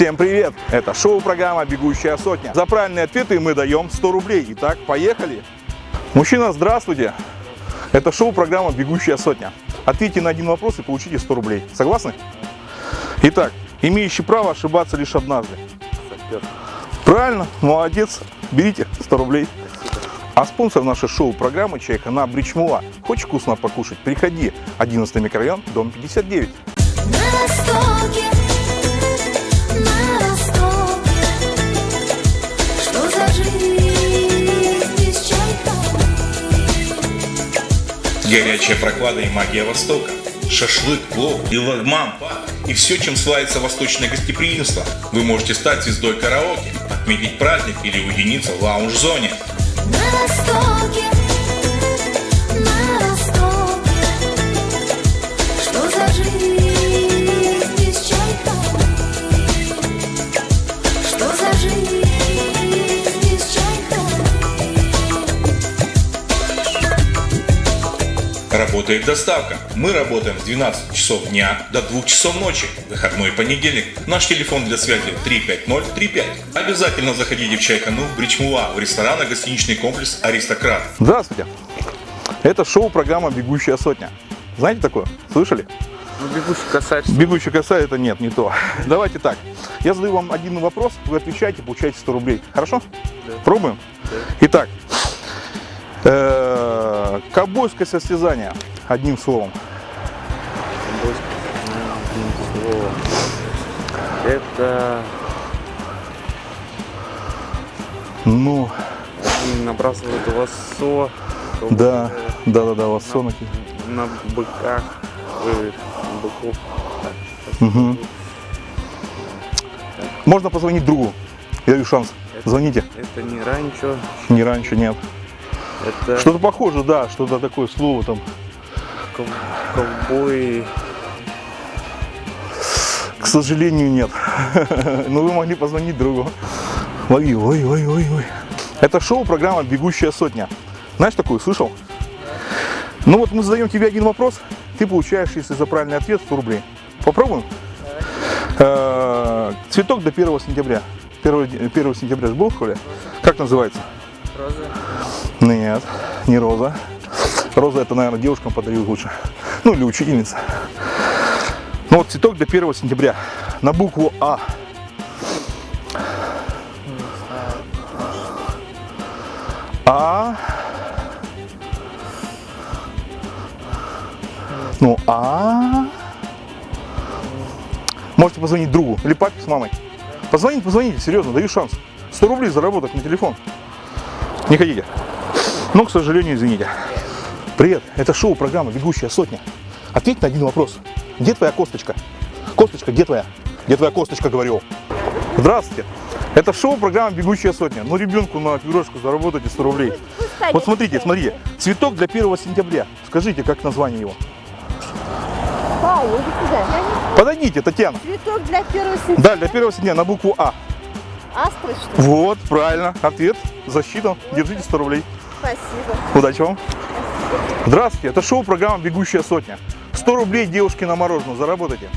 Всем привет! Это шоу-программа «Бегущая сотня». За правильные ответы мы даем 100 рублей. Итак, поехали! Мужчина, здравствуйте! Это шоу-программа «Бегущая сотня». Ответьте на один вопрос и получите 100 рублей. Согласны? Итак, имеющий право ошибаться лишь однажды. Правильно, молодец. Берите 100 рублей. А спонсор нашей шоу-программы «Чайка» на Бричмула. Хочешь вкусно покушать? Приходи. 11 микрорайон, дом 59. На востоке, Горячая прохлада и магия Востока. Шашлык, плов и лагман. И все, чем славится восточное гостеприимство. Вы можете стать звездой караоке, отметить праздник или уединиться в лаунж-зоне. На востоке, Работает доставка. Мы работаем с 12 часов дня до 2 часов ночи. Выходной понедельник. Наш телефон для связи 35035. Обязательно заходите в Чайкану, в Бричмула, в ресторано-гостиничный комплекс «Аристократ». Здравствуйте! Это шоу-программа «Бегущая сотня». Знаете такое? Слышали? Ну, бегущий косарь. Бегущий коса это нет, не то. Давайте так. Я задаю вам один вопрос, вы отвечаете, получаете 100 рублей. Хорошо? Да. Пробуем? Итак, э, ковбойское состязание, одним словом. Это Ну, они набрасывают лассо. да, да, да, да, лассо на- На быках. На быков. Мгм. Можно позвонить другу. Я даю шанс. Звоните. Это не ранчо. Не раньше, нет. Это Что-то похоже, да, что-то такое слово там. ков- ковбой. К сожалению, нет. Но вы могли позвонить другу. Лови, ой, ой, ой, ой. Это шоу, программа «Бегущая сотня». Знаешь такую, слышал? Ну вот мы задаем тебе один вопрос, ты получаешь, если за правильный ответ, 100 рублей. Попробуем? Э, Цветок до 1 сентября. 1, 1 сентября же был в школе? Как называется? Роза. Нет, не роза. Роза это, наверное, девушкам подают лучше. Ну, или учительница. Ну вот цветок до 1 сентября. На букву А. А. Ну, А. Можете позвонить другу или папе с мамой. Позвоните, позвоните, серьезно, даю шанс. 100 рублей заработать на телефон. Не хотите? Ну, к сожалению, извините. Привет, это шоу, программа «Бегущая сотня». Ответь на один вопрос. Где твоя косточка? Косточка, где твоя? Где твоя косточка, говорю? Здравствуйте. Это шоу, программа «Бегущая сотня». Ну, ребенку на пирожку заработайте 100 рублей. Вот смотрите, смотрите. Цветок для 1 сентября. Скажите, как название его? Подойдите, Татьяна. Цветок для первого сентября. Да, для 1 сентября на букву А. Астры, что ли? Вот, правильно. Ответ. Засчитан. Держите 100 рублей. Спасибо. Удачи вам. Здравствуйте, это шоу программа «Бегущая сотня». 100 рублей девушки на мороженое, заработайте.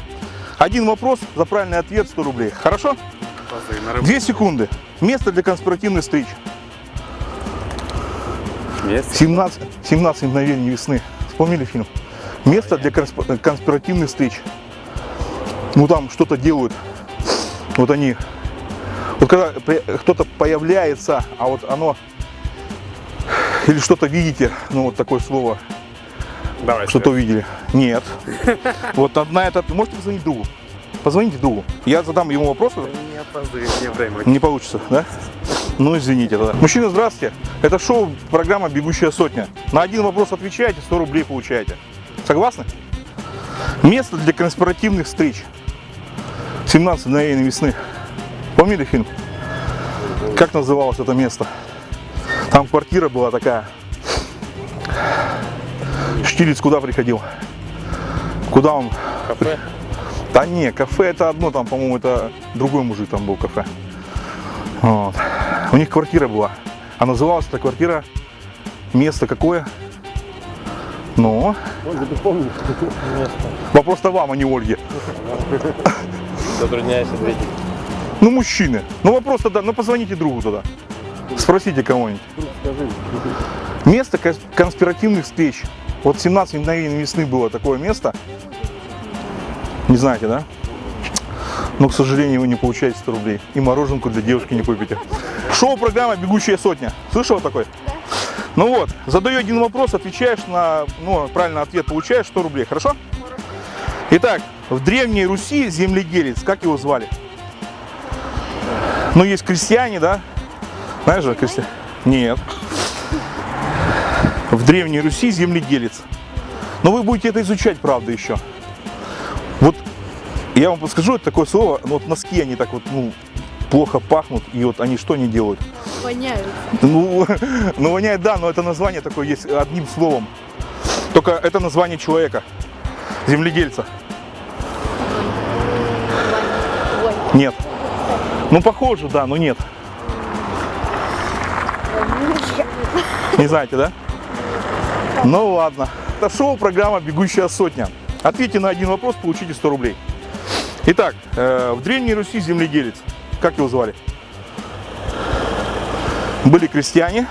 Один вопрос, за правильный ответ 100 рублей. Хорошо? Две секунды. Место для конспиративных встреч. Место. 17, 17 мгновений весны. Вспомнили фильм? Место для консп- конспиративных встреч. Ну там что-то делают. Вот они. Вот когда кто-то появляется, а вот оно или что-то видите, ну вот такое слово, Давай. что-то увидели. Нет. Вот одна это. Можете позвонить другу? Позвоните другу. Я задам ему вопросы. Не опаздывай, не время. Не получится, да? Ну, извините тогда. Мужчина, здравствуйте. Это шоу, программа «Бегущая сотня». На один вопрос отвечаете, 100 рублей получаете. Согласны? Место для конспиративных встреч. 17 мгновений весны. Помнили фильм? Как называлось это место? Там квартира была такая. Штирлиц куда приходил? Куда он? Кафе. Да не, кафе это одно, там, по-моему, это другой мужик там был кафе. Вот. У них квартира была. А называлась эта квартира место какое? Ну, Ольга, ты помнишь место? вопрос-то вам, а не Ольге. Затрудняюсь ответить. Ну, мужчины. Ну, вопрос тогда, ну, позвоните другу тогда. Спросите кого-нибудь. Место кон- конспиративных встреч. Вот 17 мгновений весны было такое место. Не знаете, да? Но, к сожалению, вы не получаете 100 рублей. И мороженку для девушки не купите. Шоу-программа «Бегущая сотня». Слышал такой? Ну вот, задаю один вопрос, отвечаешь на, ну, правильный ответ, получаешь 100 рублей, хорошо? Итак, в Древней Руси земледелец, как его звали? Ну, есть крестьяне, да? Знаешь же, крестьяне? Нет. В Древней Руси земледелец. Но вы будете это изучать, правда, еще. Вот я вам подскажу, это такое слово, ну, вот носки, они так вот, ну, плохо пахнут, и вот они что не делают? Воняют. Ну, ну воняет, да, но это название такое есть одним словом. Только это название человека, земледельца. Нет. Ну, похоже, да, но нет. Не знаете, да? Ну ладно. Это шоу, программа «Бегущая сотня». Ответьте на один вопрос, получите 100 рублей. Итак, э, в Древней Руси земледелец. Как его звали? Были крестьяне.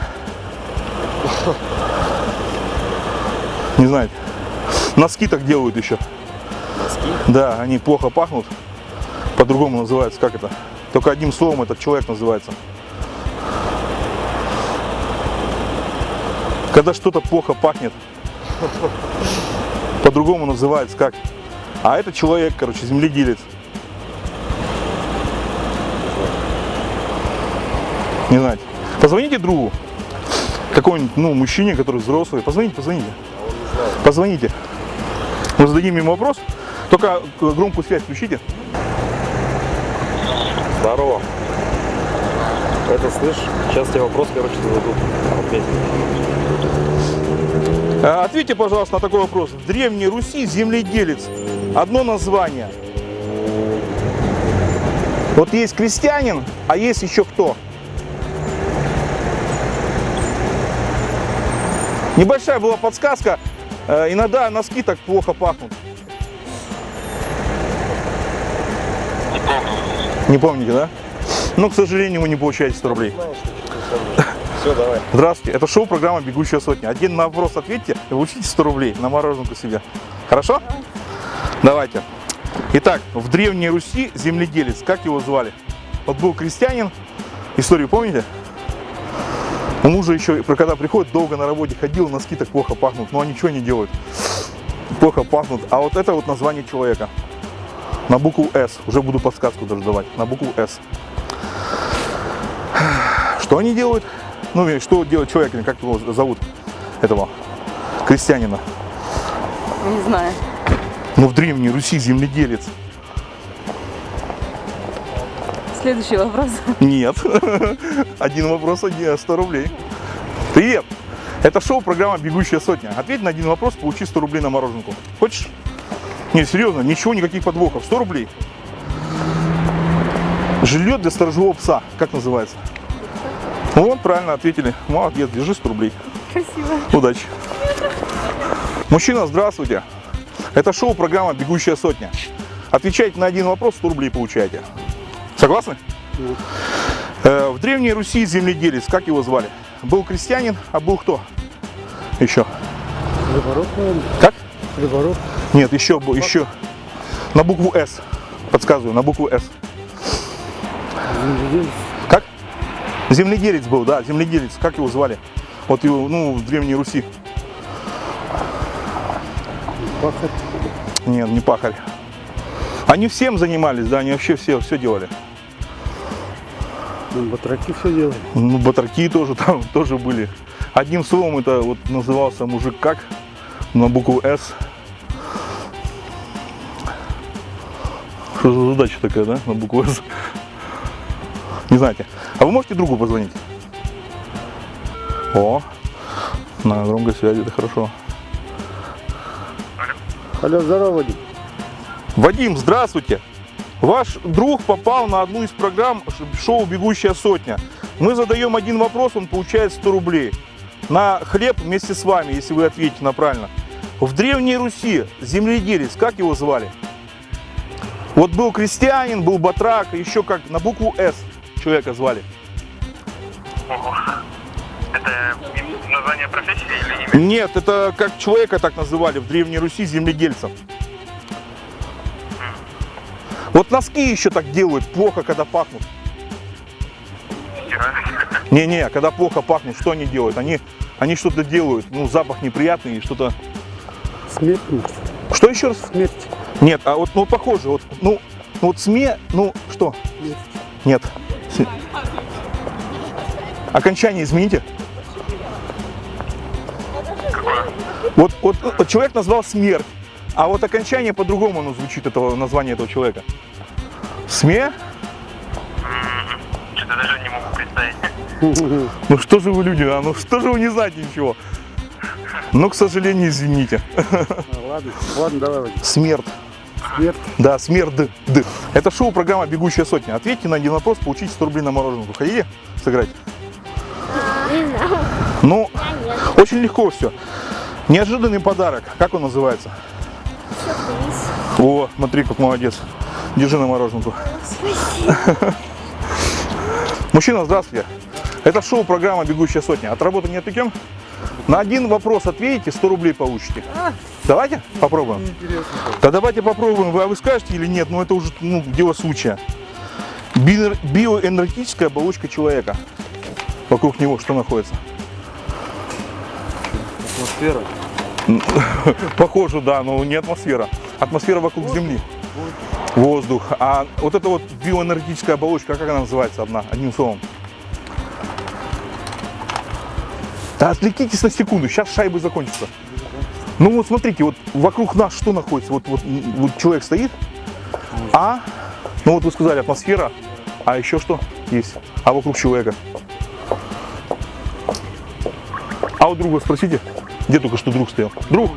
Не знаете. Носки так делают еще. Носки? Да, они плохо пахнут. По-другому называется. Как это? Только одним словом этот человек называется. Когда что-то плохо пахнет. По-другому называется как? А это человек, короче, земледелец. Не знаете. Позвоните другу. Какой-нибудь, ну, мужчине, который взрослый. Позвоните, позвоните. Позвоните. Мы зададим ему вопрос. Только громкую связь включите. Здорово. Это слышь, сейчас тебе вопрос, короче, зададут. А, Ответьте, пожалуйста, на такой вопрос. В Древней Руси земледелец. Одно название. Вот есть крестьянин, а есть еще кто? Небольшая была подсказка. Э, Иногда носки так плохо пахнут. Не помните, да? Ну, к сожалению, вы не получаете 100 рублей. Все, давай. Здравствуйте, это шоу программа «Бегущая сотня». Один на вопрос ответьте и получите 100 рублей на мороженку себе. Хорошо? Давайте. Итак, в Древней Руси земледелец, как его звали? Вот был крестьянин, историю помните? У мужа еще, когда приходит, долго на работе ходил, носки так плохо пахнут, но они ничего не делают. Плохо пахнут. А вот это вот название человека. На букву «С». Уже буду подсказку даже давать. На букву «С». Что они делают? Ну, и что делает человек, как его зовут, этого крестьянина? Не знаю. Ну, в Древней Руси земледелец. Следующий вопрос. Нет. Один вопрос, один, 100 рублей. Привет. Это шоу, программа «Бегущая сотня». Ответь на один вопрос, получи 100 рублей на мороженку. Хочешь? Не, серьезно, ничего, никаких подвохов. 100 рублей. Жилье для сторожевого пса. Как называется? Вот, правильно ответили. Молодец, держи 100 рублей. Спасибо. Удачи. Мужчина, здравствуйте. Это шоу, программа «Бегущая сотня». Отвечайте на один вопрос, 100 рублей получаете. Согласны? Э, В Древней Руси земледелец, как его звали? Был крестьянин, а был кто? Еще. Наверное. Как? Хлебороб. Нет, еще, бу- еще. На букву «С». Подсказываю, на букву «С». Земледелец. Земледелец был, да, земледелец. Как его звали? Вот его, ну, в Древней Руси. Пахарь. Нет, не пахарь. Они всем занимались, да, они вообще все, все делали. Ну, батраки все делали. Ну, батраки тоже там тоже были. Одним словом, это вот назывался мужик как на букву С. Что за задача такая, да, на букву С? Не знаете. А вы можете другу позвонить? О, на громкой связи, это хорошо. Алло, здорово, Вадим. Вадим, здравствуйте. Ваш друг попал на одну из программ шоу «Бегущая сотня». Мы задаем один вопрос, он получает 100 рублей. На хлеб вместе с вами, если вы ответите на правильно. В Древней Руси земледелец, как его звали? Вот был крестьянин, был батрак, еще как на букву С человека звали. Ого. Это название профессии или имя? Нет, это как человека так называли в Древней Руси земледельцем. Вот носки еще так делают, плохо, когда пахнут. Не-не, когда плохо пахнут, что они делают? Они, они что-то делают, ну, запах неприятный, и что-то... Смерть, может, Что еще раз? смерть. Нет, а вот, ну, похоже, вот, ну, ну, вот СМЕ, ну, что? Смерть. Нет. Окончание измените. Какое? Вот, вот, вот человек назвал смерть, а вот окончание по-другому оно звучит, этого название этого человека. СМЕ? Что-то даже не могу представить. Ну что же вы люди, а? Ну что же вы не знаете ничего? Ну, к сожалению, извините. А, Ладно, ладно, давай. Смерть. Смерть. Да, смерть. Д. Д. Это шоу программа «Бегущая сотня». Ответьте на один вопрос, получите 100 рублей на мороженое. Вы хотите сыграть? Ну, очень легко все. Неожиданный подарок. Как он называется? О, смотри, как молодец. Держи на мороженку. Мужчина, здравствуйте. Это шоу программа «Бегущая сотня». От работы не отвлекем? На один вопрос ответите, 100 рублей получите. Давайте попробуем. Да давайте попробуем. Вы, а вы скажете или нет? Ну это уже ну, дело случая. Био- биоэнергетическая оболочка человека. Вокруг него что находится? Атмосфера. Похоже, да, но не атмосфера. Атмосфера вокруг Земли. Воздух. А вот эта вот биоэнергетическая оболочка, как она называется одна, одним словом? Да отвлекитесь на секунду, сейчас шайбы закончатся. Ну вот смотрите, вот вокруг нас что находится? Вот, вот, вот человек стоит, а, ну вот вы сказали атмосфера, а еще что есть? А вокруг человека? А у друга спросите, где только что друг стоял? Друг,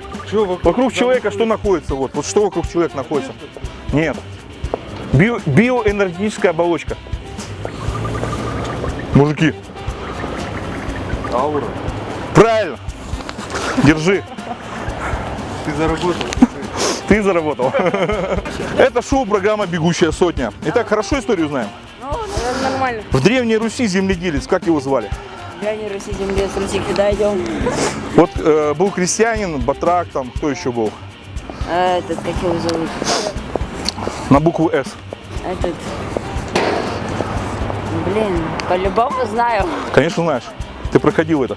вокруг человека что находится? Вот, вот что вокруг человека находится? Нет. Био- биоэнергетическая оболочка. Мужики, Аура. Правильно. Держи. Ты заработал. Ты заработал. Это шоу программа «Бегущая сотня». Итак, хорошо историю знаем? Нормально. В Древней Руси земледелец, как его звали? Древний Руси земле, с Руси куда идем? Вот э, был крестьянин, батрак, там, кто еще был? А этот, как его зовут? На букву «С». Этот... Блин, по-любому знаю. Конечно, знаешь. Ты проходил это.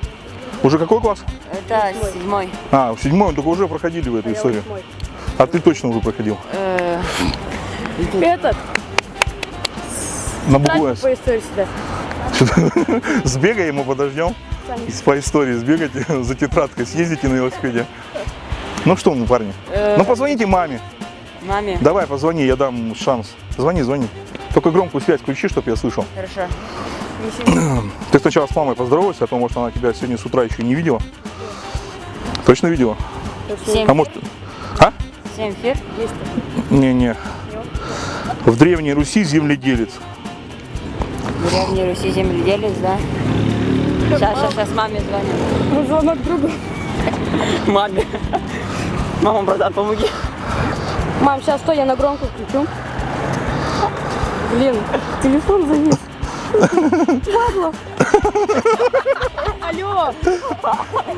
Уже какой класс? Это седьмой. А, в седьмой, только уже проходили вы эту историю. А ты точно уже проходил. Э, Этот, На букву «С». по истории сюда. Сбегай, мы подождем. По истории сбегайте за тетрадкой, съездите на велосипеде. Ну что мы, парни? Ну позвоните маме. маме. Давай, позвони, я дам шанс. Звони, звони. Только громкую связь включи, чтобы я слышал. Хорошо. Ты сначала с мамой поздоровайся, а то, может, она тебя сегодня с утра еще не видела. Точно видела? Семь, А может... А? семь фир. Не-не. В Древней Руси земледелец. В Древней Руси земледелец, да? Сейчас, сейчас, сейчас маме звоню. Ну, звонок другу. Маме. Мама, братан, помоги. Мам, сейчас стой, я на громко включу. Блин, телефон завис. Падла. Алло,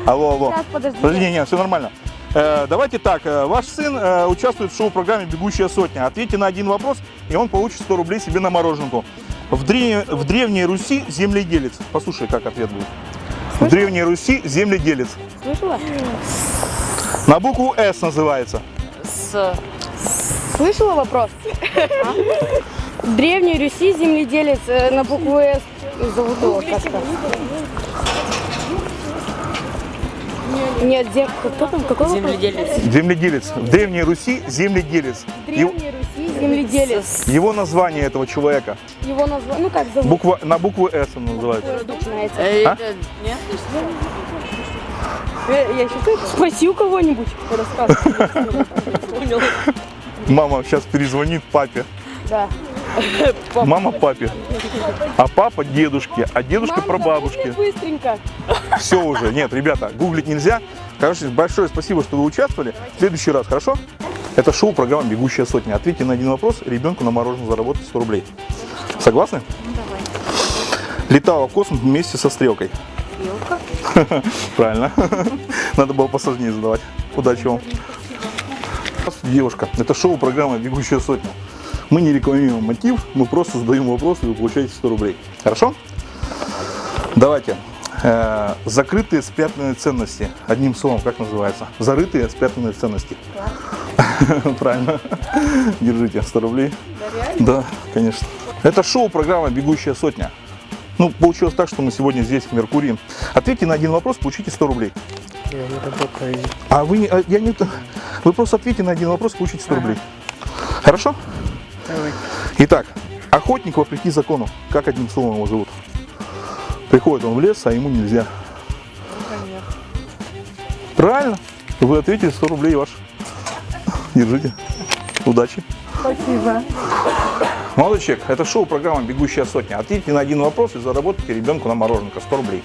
Алло, алло. сейчас, подожди. Подожди, не, не, все нормально. Э, давайте так, э, ваш сын э, участвует в шоу-программе «Бегущая сотня». Ответьте на один вопрос, и он получит 100 рублей себе на мороженку. В, древ- в Древней Руси земледелец. Послушай, как ответ будет. В Древней Руси земледелец. Слышала? На букву «С» называется. С... Слышала вопрос? В Древней Руси земледелец э, на букву «С» зовут его как-то. Нет, зем... кто там? Какой вопрос? Земледелец. Земледелец. В Древней Руси земледелец. В Его, Древней Руси земледелец. его название этого человека. Его название, ну как зовут? Буква, на букву «С» он называется. Э, А? Нет? Э, Я сейчас спроси у кого-нибудь. Расскажи. Мама сейчас перезвонит папе. Да. Мама папе. А папа дедушке. А дедушка прабабушке. запомни быстренько. Все уже. Нет, ребята, гуглить нельзя. Короче, большое спасибо, что вы участвовали. В следующий раз, хорошо? Это шоу программа «Бегущая сотня». Ответьте на один вопрос, ребенку на мороженое заработать 100 рублей. Согласны? Летала в космос вместе со стрелкой. Стрелка? Правильно. Надо было посложнее задавать. Удачи вам. Девушка. Это шоу программа «Бегущая сотня». Мы не рекламируем мотив, мы просто задаем вопрос, и вы получаете 100 рублей. Хорошо? Давайте. Э, закрытые спрятанные ценности. Одним словом, как называется? Зарытые спрятанные ценности. Правильно. Держите 100 рублей. Да, конечно. Это шоу программа «Бегущая сотня». Ну, получилось так, что мы сегодня здесь, в Меркурии. Ответьте на один вопрос, получите 100 рублей. Я не работаю. А вы не, а я не, вы просто ответьте на один вопрос, получите 100 рублей. Хорошо? Давай. Итак, охотник вопреки закону. Как одним словом его зовут? Приходит он в лес, а ему нельзя. Правильно. Вы ответили 100 рублей ваш. Держите. Удачи. Спасибо. Молодой человек, это шоу программа «Бегущая сотня». Ответьте на один вопрос и заработайте ребенку на мороженка 100 рублей.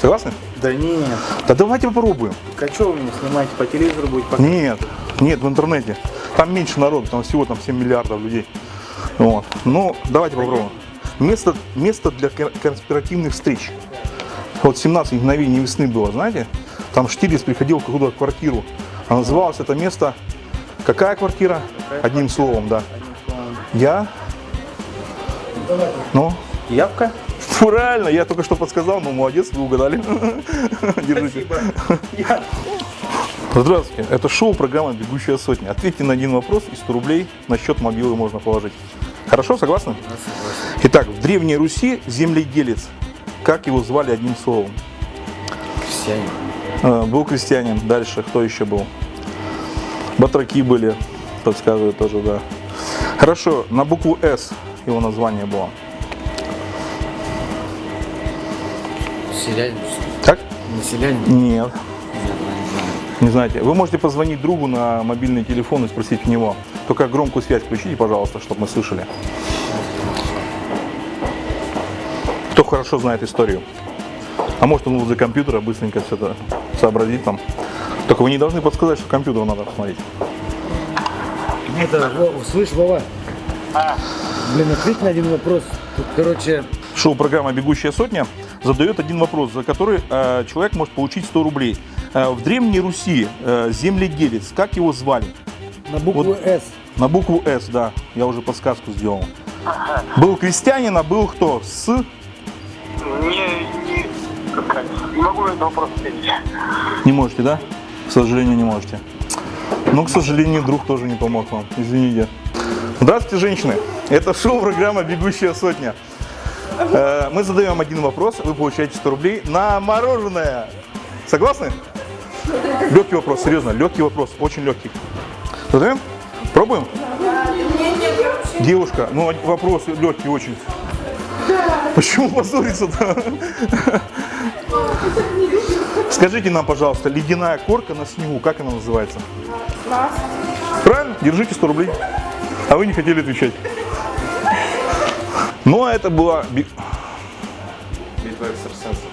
Согласны? Да нет. Да давайте попробуем. А что вы меня снимаете? По телевизору будет показывать? Нет, нет, в интернете. Там меньше народу, там всего там 7 миллиардов людей. Вот. Ну, давайте попробуем. Место, место для кон- конспиративных встреч. Вот 17 мгновений весны было, знаете? Там Штирлиц приходил в какую-то квартиру. А называлось это место... Какая квартира? Одним словом, да. Я? Ну? Явка? Правильно, я только что подсказал, но молодец, вы угадали. Держите. Здравствуйте, это шоу программа «Бегущая сотня». Ответьте на один вопрос и 100 рублей на счет мобилы можно положить. Хорошо, согласны? Итак, в Древней Руси земледелец. Как его звали одним словом? Крестьяне. Э, Был крестьянин. Дальше кто еще был? Батраки были, подсказывают тоже, да. Хорошо, на букву «С» его название было. Селянин. Так? Населянин. Нет. Не знаете. Вы можете позвонить другу на мобильный телефон и спросить у него. Только громкую связь включите, пожалуйста, чтобы мы слышали. Кто хорошо знает историю. А может он возле компьютера быстренько все это сообразит там. Только вы не должны подсказать, что компьютер надо посмотреть. Это, Во- слышь, Вова. Блин, ответь на один вопрос. Тут, короче, Шоу-программа «Бегущая сотня» задает один вопрос, за который э, человек может получить 100 рублей. Э, в Древней Руси э, земледелец, как его звали? на букву Вот. «С». На букву «С», да, я уже подсказку сделал. Был крестьянин, а был кто? С? Не, не, как не могу этот вопрос ответить. Не можете, да? К сожалению, не можете. Ну, к сожалению, друг тоже не помог вам. Извините. Здравствуйте, женщины. Это шоу-программа «Бегущая сотня». Э, Мы задаем один вопрос, вы получаете 100 рублей на мороженое. Согласны? Легкий вопрос, серьезно, легкий вопрос, очень легкий. Задаем? Пробуем? Девушка, ну вопрос легкий очень. Почему позориться-то? Скажите нам, пожалуйста, ледяная корка на снегу, как она называется? Правильно? Держите 100 рублей. А вы не хотели отвечать. Ну, а это была би- Битва экстрасенсов.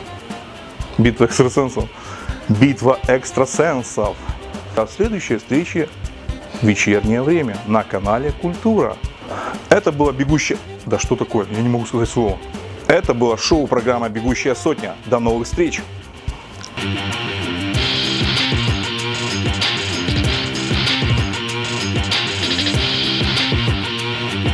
битва экстрасенсов. Битва экстрасенсов. До следующей встречи в вечернее время на канале Культура. Это была бегущая... Да что такое? Я не могу сказать слово. Это было шоу программа «Бегущая сотня». До новых встреч! Thank